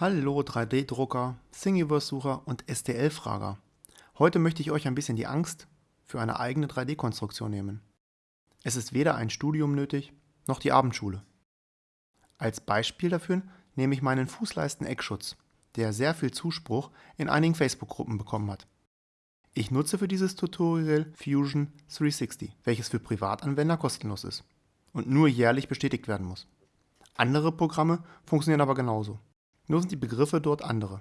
Hallo 3D-Drucker, Thingiverse-Sucher und STL-Frager. Heute möchte ich euch ein bisschen die Angst für eine eigene 3D-Konstruktion nehmen. Es ist weder ein Studium nötig, noch die Abendschule. Als Beispiel dafür nehme ich meinen Fußleisten-Eckschutz, der sehr viel Zuspruch in einigen Facebook-Gruppen bekommen hat. Ich nutze für dieses Tutorial Fusion 360, welches für Privatanwender kostenlos ist und nur jährlich bestätigt werden muss. Andere Programme funktionieren aber genauso. Nur sind die Begriffe dort andere.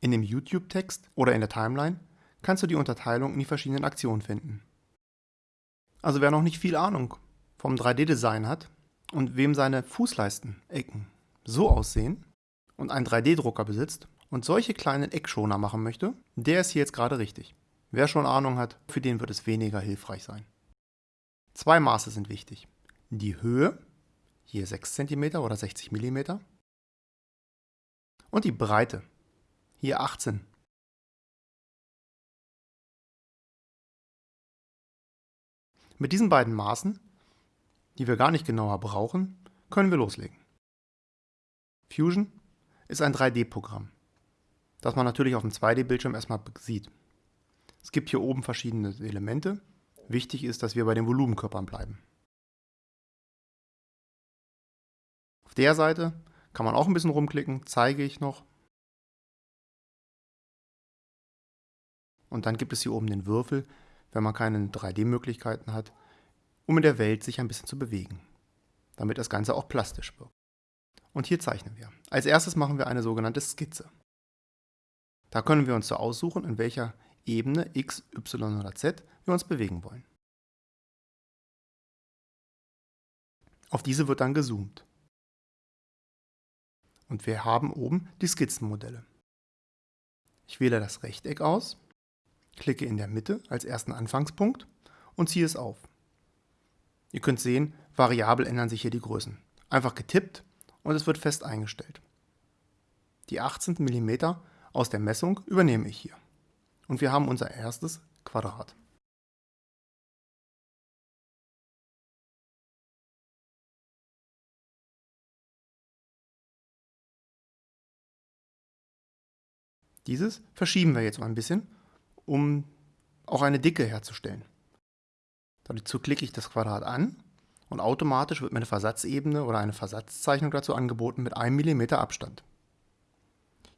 In dem YouTube-Text oder in der Timeline kannst du die Unterteilung in die verschiedenen Aktionen finden. Also wer noch nicht viel Ahnung vom 3D-Design hat und wem seine Fußleisten-Ecken so aussehen und einen 3D-Drucker besitzt und solche kleinen Eckschoner machen möchte, der ist hier jetzt gerade richtig. Wer schon Ahnung hat, für den wird es weniger hilfreich sein. Zwei Maße sind wichtig. Die Höhe, hier 6 cm oder 60 mm, und die Breite. Hier 18. Mit diesen beiden Maßen, die wir gar nicht genauer brauchen, können wir loslegen. Fusion ist ein 3D-Programm, das man natürlich auf dem 2D-Bildschirm erstmal sieht. Es gibt hier oben verschiedene Elemente. Wichtig ist, dass wir bei den Volumenkörpern bleiben. Auf der Seite kann man auch ein bisschen rumklicken, zeige ich noch. Und dann gibt es hier oben den Würfel, wenn man keine 3D-Möglichkeiten hat, um in der Welt sich ein bisschen zu bewegen, damit das Ganze auch plastisch wirkt. Und hier zeichnen wir. Als erstes machen wir eine sogenannte Skizze. Da können wir uns so aussuchen, in welcher Ebene x, y oder z wir uns bewegen wollen. Auf diese wird dann gezoomt und wir haben oben die Skizzenmodelle. Ich wähle das Rechteck aus, klicke in der Mitte als ersten Anfangspunkt und ziehe es auf. Ihr könnt sehen, variabel ändern sich hier die Größen. Einfach getippt und es wird fest eingestellt. Die 18 mm aus der Messung übernehme ich hier. Und wir haben unser erstes Quadrat. Dieses verschieben wir jetzt mal ein bisschen, um auch eine Dicke herzustellen. Dazu klicke ich das Quadrat an und automatisch wird mir eine Versatzebene oder eine Versatzzeichnung dazu angeboten mit 1 mm Abstand.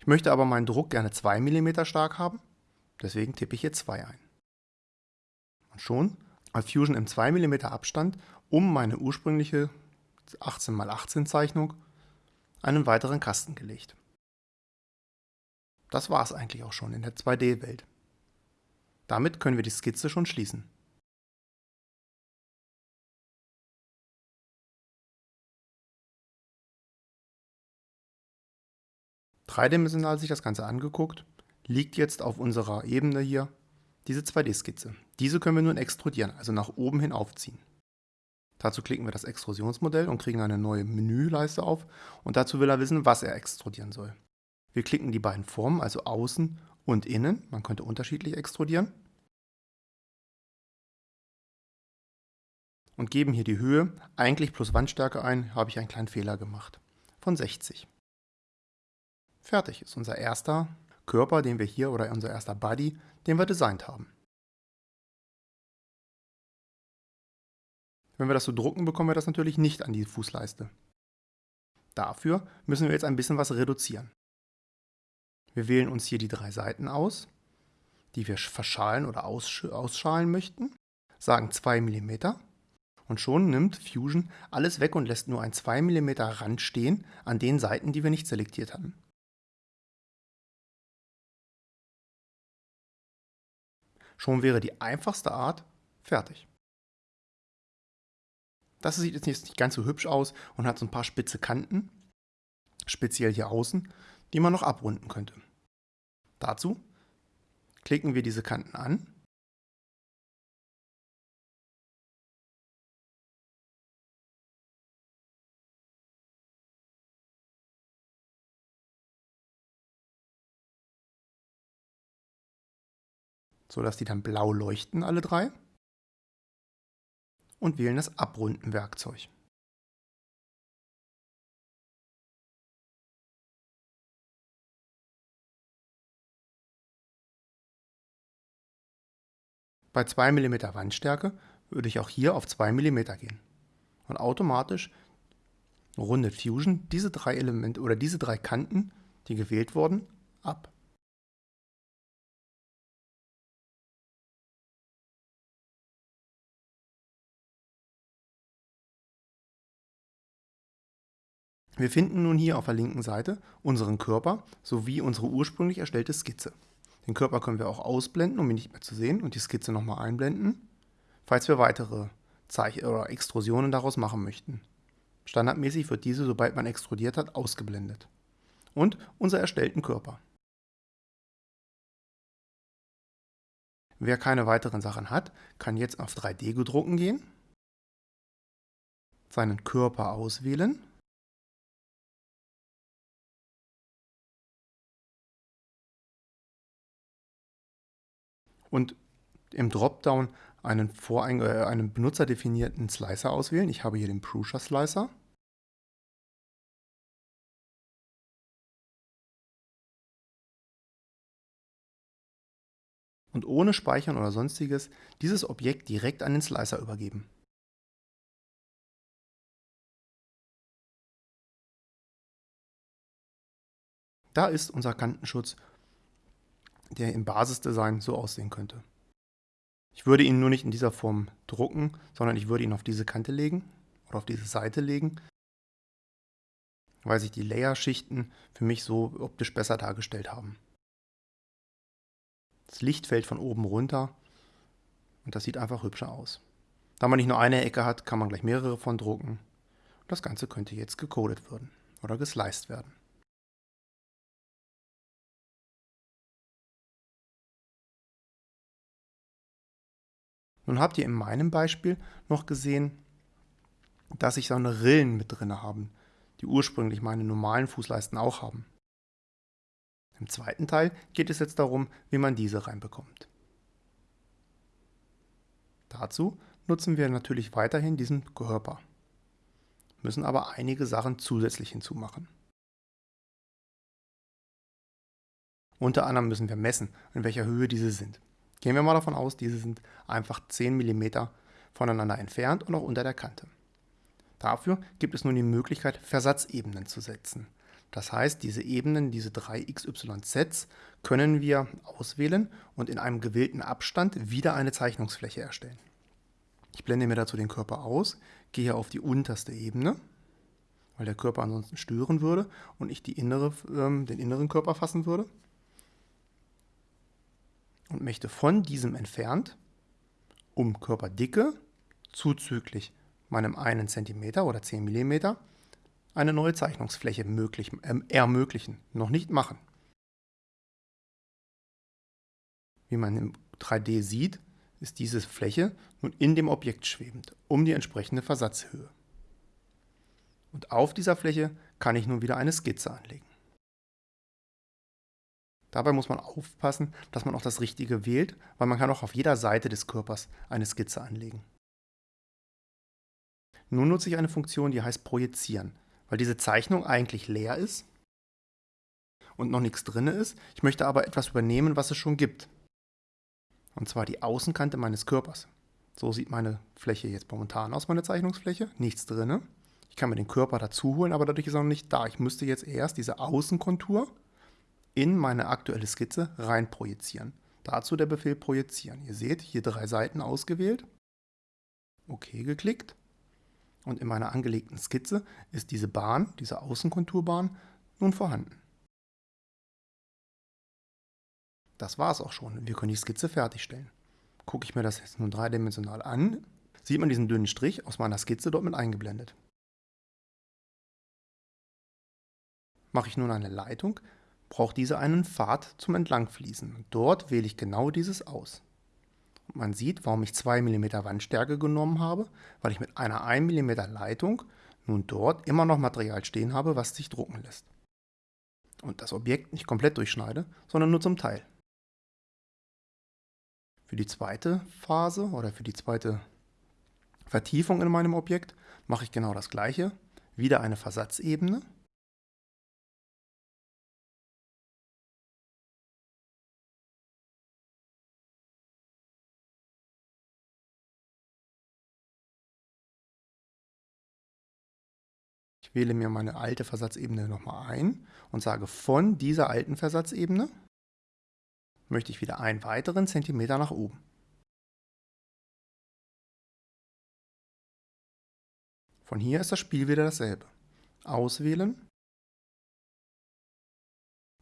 Ich möchte aber meinen Druck gerne 2 mm stark haben, deswegen tippe ich hier 2 ein. Und schon hat Fusion im 2 mm Abstand um meine ursprüngliche 18x18 Zeichnung einen weiteren Kasten gelegt. Das war es eigentlich auch schon in der 2D-Welt. Damit können wir die Skizze schon schließen. Dreidimensional sich das Ganze angeguckt, liegt jetzt auf unserer Ebene hier diese 2D-Skizze. Diese können wir nun extrudieren, also nach oben hin aufziehen. Dazu klicken wir das Extrusionsmodell und kriegen eine neue Menüleiste auf und dazu will er wissen, was er extrudieren soll. Wir klicken die beiden Formen, also außen und innen. Man könnte unterschiedlich extrudieren. Und geben hier die Höhe, eigentlich plus Wandstärke ein, habe ich einen kleinen Fehler gemacht. Von 60. Fertig ist unser erster Körper, den wir hier, oder unser erster Body, den wir designt haben. Wenn wir das so drucken, bekommen wir das natürlich nicht an die Fußleiste. Dafür müssen wir jetzt ein bisschen was reduzieren. Wir wählen uns hier die drei Seiten aus, die wir verschalen oder ausschalen möchten, sagen 2 mm und schon nimmt Fusion alles weg und lässt nur ein 2 mm Rand stehen an den Seiten, die wir nicht selektiert hatten. Schon wäre die einfachste Art fertig. Das sieht jetzt nicht ganz so hübsch aus und hat so ein paar spitze Kanten, speziell hier außen, die man noch abrunden könnte. Dazu klicken wir diese Kanten an. so dass die dann blau leuchten, alle drei. Und wählen das Abrunden-Werkzeug. Bei 2 mm Wandstärke würde ich auch hier auf 2 mm gehen. Und automatisch rundet Fusion diese drei Elemente oder diese drei Kanten, die gewählt wurden, ab. Wir finden nun hier auf der linken Seite unseren Körper sowie unsere ursprünglich erstellte Skizze. Den Körper können wir auch ausblenden, um ihn nicht mehr zu sehen und die Skizze nochmal einblenden, falls wir weitere Zeich oder Extrusionen daraus machen möchten. Standardmäßig wird diese, sobald man extrudiert hat, ausgeblendet. Und unser erstellten Körper. Wer keine weiteren Sachen hat, kann jetzt auf 3D-Gedrucken gehen, seinen Körper auswählen und im Dropdown einen, vorein, äh, einen benutzerdefinierten Slicer auswählen. Ich habe hier den Prusa Slicer. Und ohne Speichern oder sonstiges dieses Objekt direkt an den Slicer übergeben. Da ist unser Kantenschutz der im Basisdesign so aussehen könnte. Ich würde ihn nur nicht in dieser Form drucken, sondern ich würde ihn auf diese Kante legen oder auf diese Seite legen, weil sich die Layer-Schichten für mich so optisch besser dargestellt haben. Das Licht fällt von oben runter und das sieht einfach hübscher aus. Da man nicht nur eine Ecke hat, kann man gleich mehrere von drucken. Das Ganze könnte jetzt gecodet werden oder gesliced werden. Nun habt ihr in meinem Beispiel noch gesehen, dass ich so eine Rillen mit drin haben, die ursprünglich meine normalen Fußleisten auch haben. Im zweiten Teil geht es jetzt darum, wie man diese reinbekommt. Dazu nutzen wir natürlich weiterhin diesen Körper, müssen aber einige Sachen zusätzlich hinzumachen. Unter anderem müssen wir messen, in welcher Höhe diese sind. Gehen wir mal davon aus, diese sind einfach 10 mm voneinander entfernt und auch unter der Kante. Dafür gibt es nun die Möglichkeit, Versatzebenen zu setzen. Das heißt, diese Ebenen, diese drei XYZs, können wir auswählen und in einem gewählten Abstand wieder eine Zeichnungsfläche erstellen. Ich blende mir dazu den Körper aus, gehe auf die unterste Ebene, weil der Körper ansonsten stören würde und ich die innere, äh, den inneren Körper fassen würde und möchte von diesem entfernt um Körperdicke zuzüglich meinem 1 cm oder 10 mm eine neue Zeichnungsfläche möglich, äh, ermöglichen, noch nicht machen. Wie man im 3D sieht, ist diese Fläche nun in dem Objekt schwebend, um die entsprechende Versatzhöhe. Und auf dieser Fläche kann ich nun wieder eine Skizze anlegen. Dabei muss man aufpassen, dass man auch das Richtige wählt, weil man kann auch auf jeder Seite des Körpers eine Skizze anlegen. Nun nutze ich eine Funktion, die heißt Projizieren, weil diese Zeichnung eigentlich leer ist und noch nichts drin ist. Ich möchte aber etwas übernehmen, was es schon gibt. Und zwar die Außenkante meines Körpers. So sieht meine Fläche jetzt momentan aus, meine Zeichnungsfläche. Nichts drin. Ich kann mir den Körper dazu holen, aber dadurch ist er noch nicht da. Ich müsste jetzt erst diese Außenkontur in meine aktuelle Skizze rein projizieren. Dazu der Befehl projizieren. Ihr seht, hier drei Seiten ausgewählt. OK geklickt. Und in meiner angelegten Skizze ist diese Bahn, diese Außenkonturbahn, nun vorhanden. Das war es auch schon. Wir können die Skizze fertigstellen. Gucke ich mir das jetzt nun dreidimensional an, sieht man diesen dünnen Strich aus meiner Skizze dort mit eingeblendet. Mache ich nun eine Leitung, braucht diese einen Pfad zum Entlangfließen. Dort wähle ich genau dieses aus. Man sieht, warum ich 2 mm Wandstärke genommen habe, weil ich mit einer 1 mm Leitung nun dort immer noch Material stehen habe, was sich drucken lässt. Und das Objekt nicht komplett durchschneide, sondern nur zum Teil. Für die zweite Phase oder für die zweite Vertiefung in meinem Objekt mache ich genau das gleiche. Wieder eine Versatzebene Ich wähle mir meine alte Versatzebene nochmal ein und sage von dieser alten Versatzebene möchte ich wieder einen weiteren Zentimeter nach oben. Von hier ist das Spiel wieder dasselbe. Auswählen,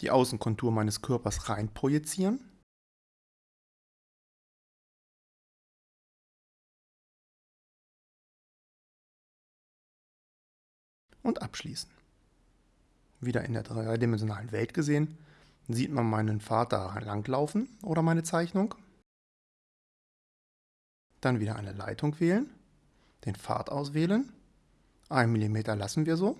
die Außenkontur meines Körpers rein projizieren, und abschließen. Wieder in der dreidimensionalen Welt gesehen, sieht man meinen da langlaufen oder meine Zeichnung. Dann wieder eine Leitung wählen, den Pfad auswählen, 1 mm lassen wir so.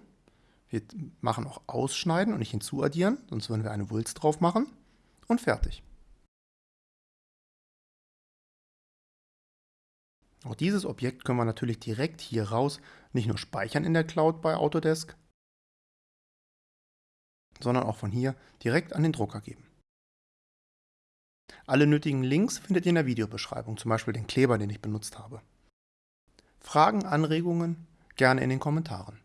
Wir machen auch Ausschneiden und nicht hinzuaddieren, sonst würden wir eine Wulst drauf machen und fertig. Auch dieses Objekt können wir natürlich direkt hier raus nicht nur speichern in der Cloud bei Autodesk, sondern auch von hier direkt an den Drucker geben. Alle nötigen Links findet ihr in der Videobeschreibung, zum Beispiel den Kleber, den ich benutzt habe. Fragen, Anregungen gerne in den Kommentaren.